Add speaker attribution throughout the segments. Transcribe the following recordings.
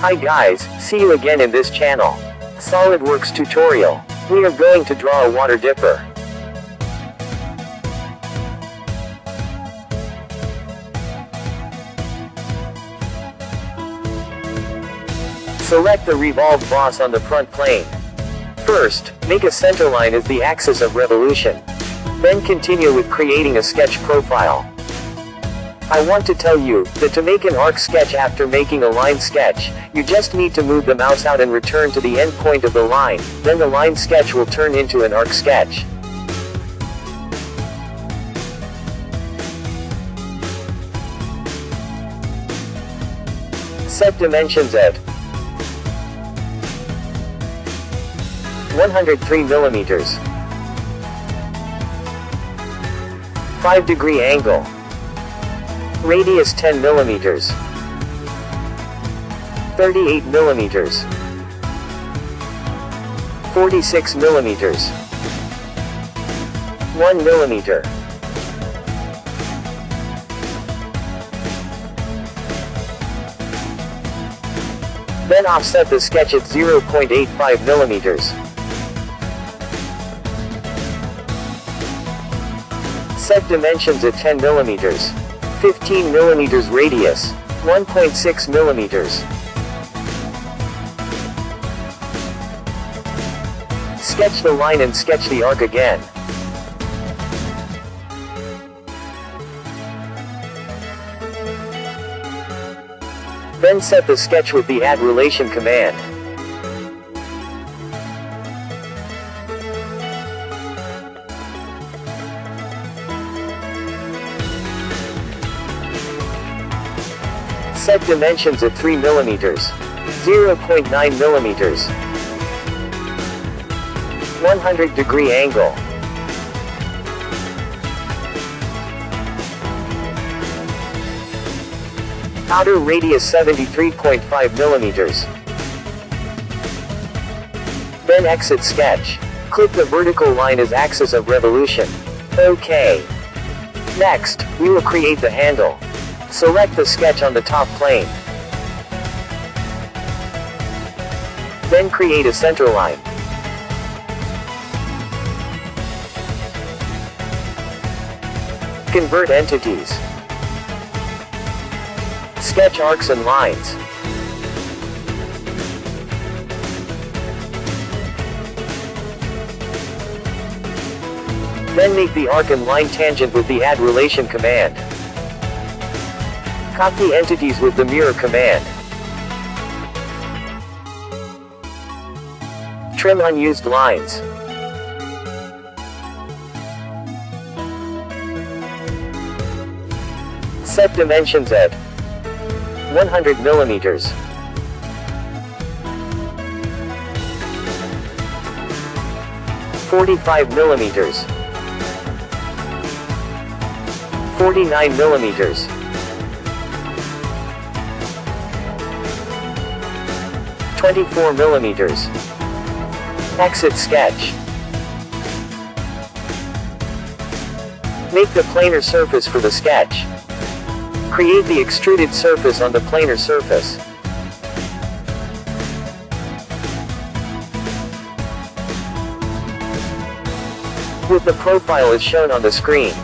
Speaker 1: Hi guys, see you again in this channel. SolidWorks tutorial. We are going to draw a water dipper. Select the revolved boss on the front plane. First, make a centerline as the axis of revolution. Then continue with creating a sketch profile. I want to tell you, that to make an arc sketch after making a line sketch, you just need to move the mouse out and return to the end point of the line, then the line sketch will turn into an arc sketch. Set dimensions at 103 millimeters. 5 degree angle. Radius 10 millimeters. 38 millimeters. 46 millimeters. 1 millimeter. Then offset the sketch at 0.85 millimeters. Set dimensions at 10 millimeters. 15 millimeters radius. 1.6 millimeters. Sketch the line and sketch the arc again. Then set the sketch with the add relation command. Set dimensions at 3 millimeters, 0.9 millimeters, 100 degree angle. Outer radius 73.5 millimeters. Then exit sketch. Click the vertical line as axis of revolution. OK. Next, we will create the handle. Select the sketch on the top plane. Then create a center line. Convert entities. Sketch arcs and lines. Then make the arc and line tangent with the add relation command. Copy entities with the mirror command. Trim unused lines. Set dimensions at 100 millimeters. Forty-five millimeters. Forty-nine millimeters. Twenty-four millimeters. Exit sketch. Make the planar surface for the sketch. Create the extruded surface on the planar surface. With the profile as shown on the screen.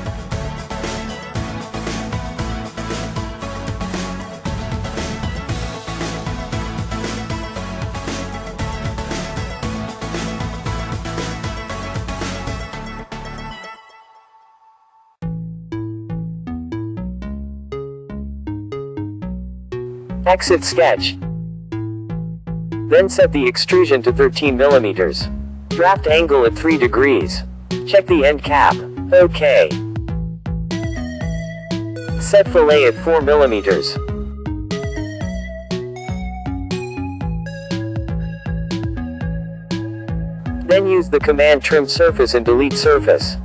Speaker 1: Exit sketch. Then set the extrusion to 13 millimeters. Draft angle at 3 degrees. Check the end cap. OK. Set fillet at 4 millimeters. Then use the command trim surface and delete surface.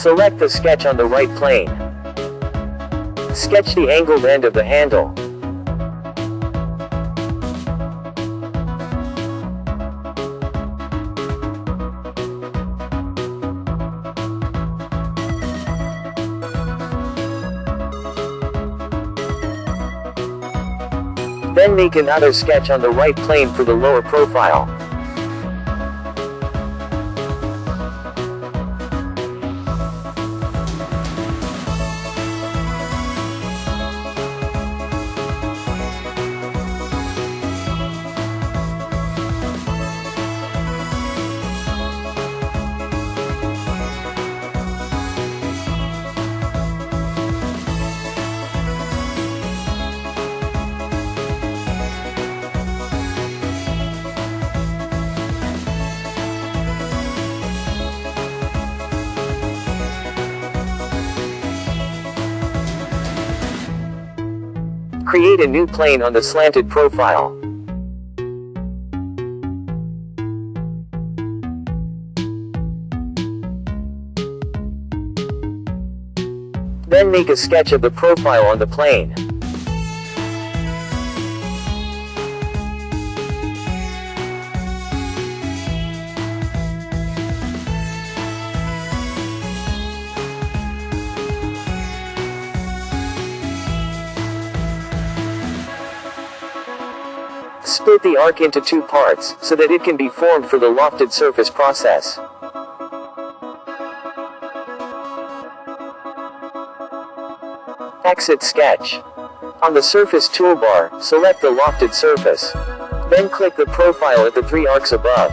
Speaker 1: Select the sketch on the right plane. Sketch the angled end of the handle. Then make another sketch on the right plane for the lower profile. Create a new plane on the slanted profile. Then make a sketch of the profile on the plane. Split the arc into two parts, so that it can be formed for the lofted surface process. Exit sketch. On the surface toolbar, select the lofted surface. Then click the profile at the three arcs above.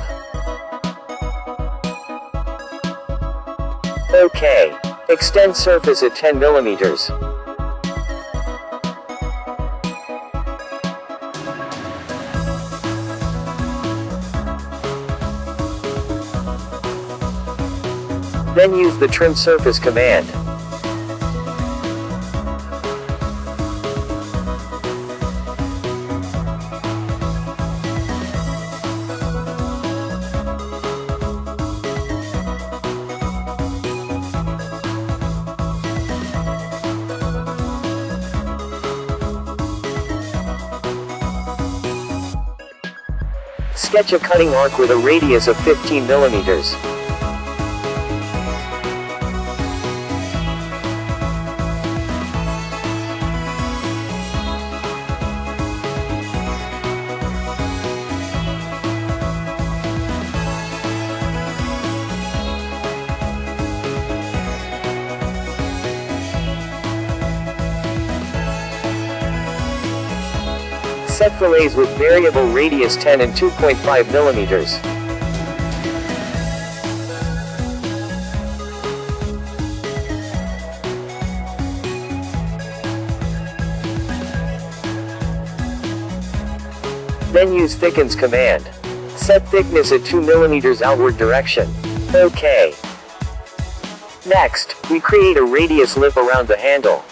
Speaker 1: OK. Extend surface at 10 millimeters. Then use the trim surface command. Sketch a cutting arc with a radius of 15 millimeters. Set fillets with variable radius 10 and 2.5 millimeters. Then use thickens command. Set thickness at 2 millimeters outward direction. OK. Next, we create a radius lip around the handle.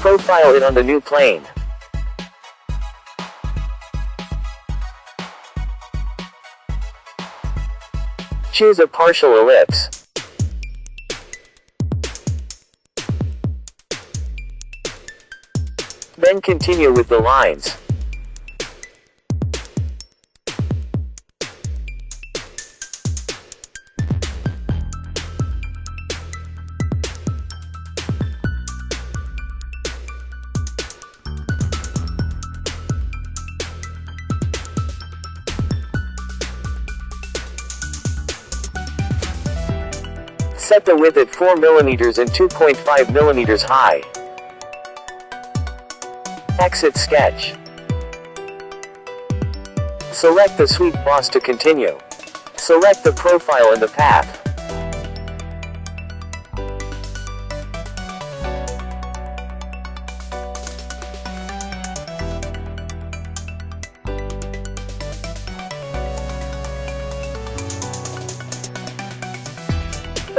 Speaker 1: Profile it on the new plane. Choose a partial ellipse. Then continue with the lines. Set the width at 4 mm and 2.5 mm high. Exit sketch. Select the sweep boss to continue. Select the profile and the path.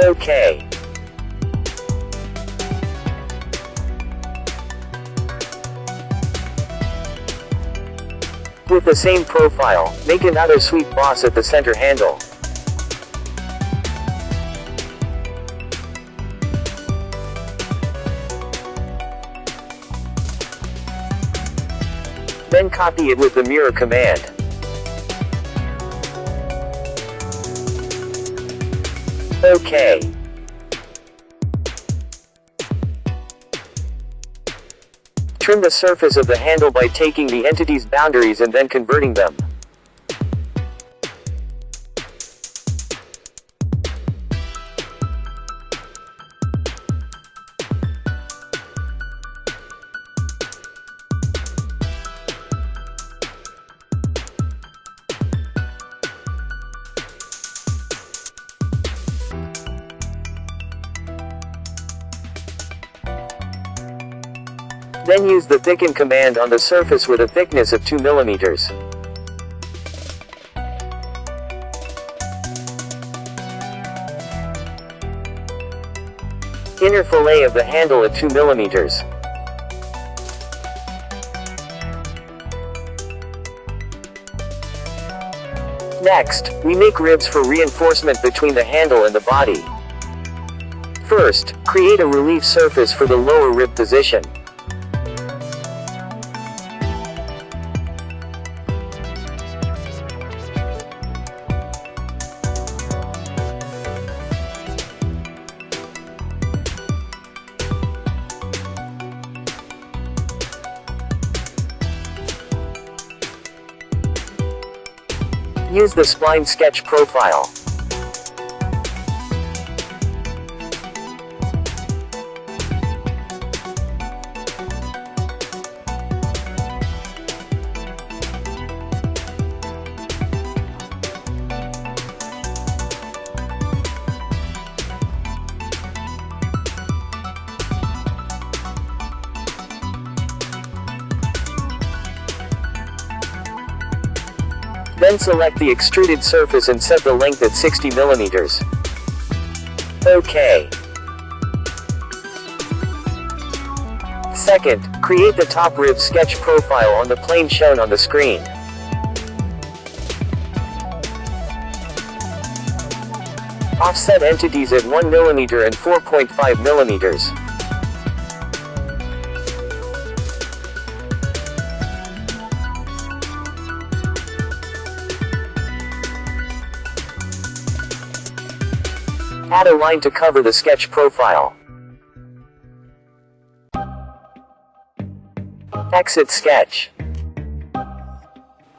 Speaker 1: OK. With the same profile, make another sweep boss at the center handle. Then copy it with the mirror command. OK. Trim the surface of the handle by taking the entity's boundaries and then converting them. Then use the thicken command on the surface with a thickness of 2 mm. Inner fillet of the handle at 2 mm. Next, we make ribs for reinforcement between the handle and the body. First, create a relief surface for the lower rib position. Use the spline sketch profile. Then select the extruded surface and set the length at 60 millimeters. OK. Second, create the top rib sketch profile on the plane shown on the screen. Offset entities at 1 mm and 4.5 mm. Add a line to cover the sketch profile. Exit sketch.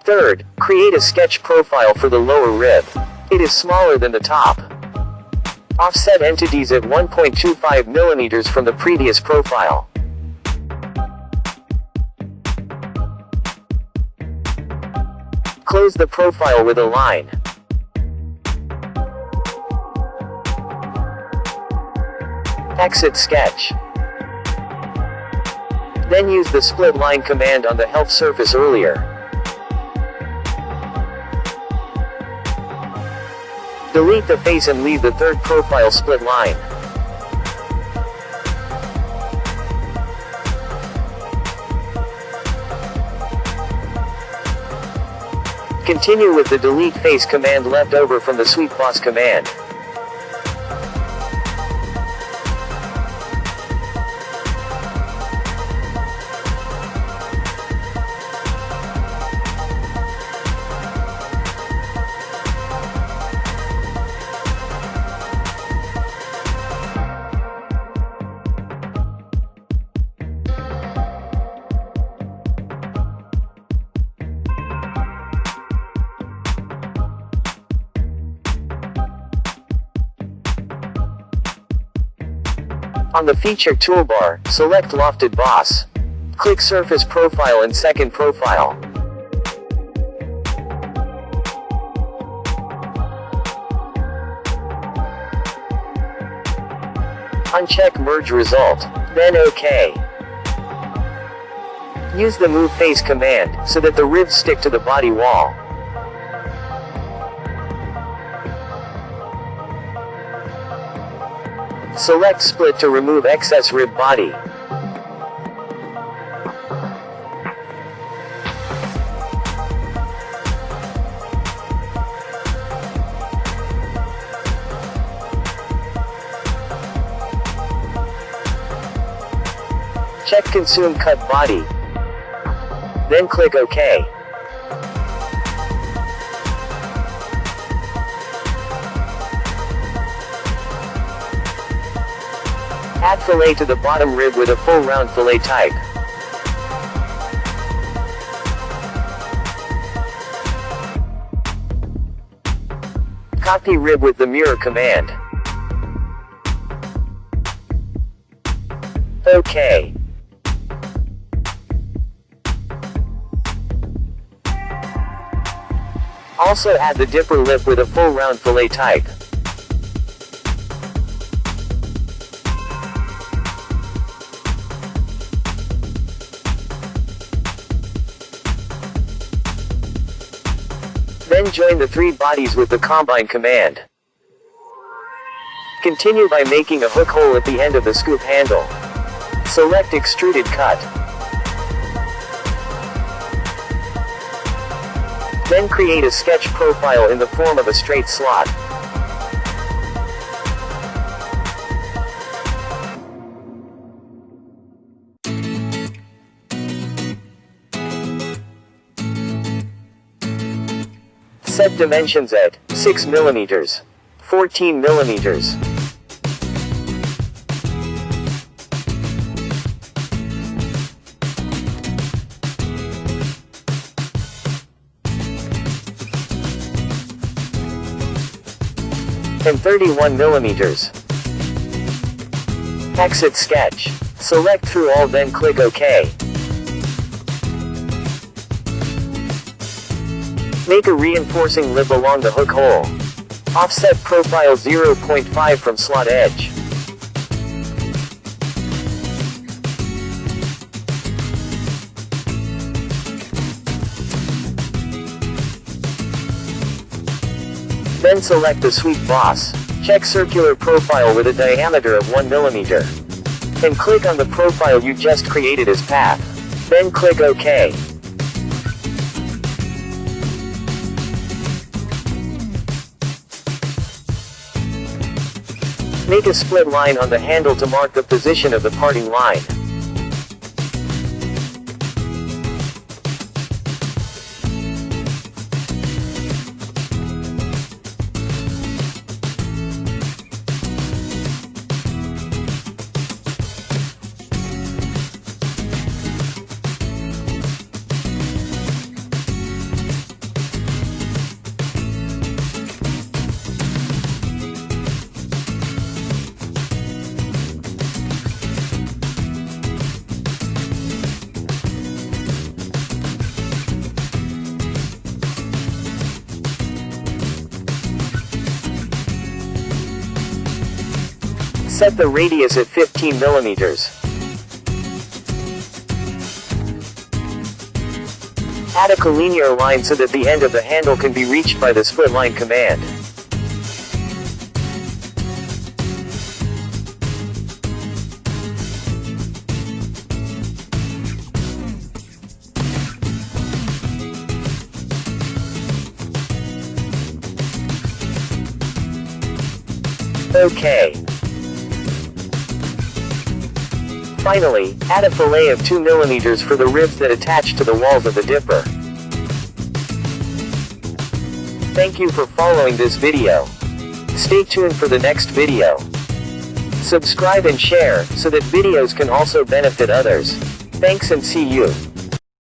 Speaker 1: Third, create a sketch profile for the lower rib. It is smaller than the top. Offset entities at 1.25 mm from the previous profile. Close the profile with a line. Exit sketch. Then use the split line command on the help surface earlier. Delete the face and leave the third profile split line. Continue with the delete face command left over from the sweep boss command. On the Feature toolbar, select Lofted Boss. Click Surface Profile and Second Profile. Uncheck Merge Result, then OK. Use the Move Face command, so that the ribs stick to the body wall. Select split to remove excess rib body. Check consume cut body. Then click OK. Add fillet to the bottom rib with a full round fillet type. Copy rib with the mirror command. OK. Also add the dipper lip with a full round fillet type. Join the three bodies with the combine command. Continue by making a hook hole at the end of the scoop handle. Select extruded cut. Then create a sketch profile in the form of a straight slot. Set dimensions at 6 millimeters, 14 millimeters. and 31 millimeters. Exit sketch. Select through all then click OK. Make a reinforcing lip along the hook hole. Offset profile 0.5 from slot edge. Then select the sweep boss. Check circular profile with a diameter of 1 mm. And click on the profile you just created as path. Then click OK. Make a split line on the handle to mark the position of the parting line. Set the radius at 15 millimeters. Add a collinear line so that the end of the handle can be reached by the split line command. OK. Finally, add a fillet of 2 mm for the ribs that attach to the walls of the dipper. Thank you for following this video. Stay tuned for the next video. Subscribe and share, so that videos can also benefit others. Thanks and see you.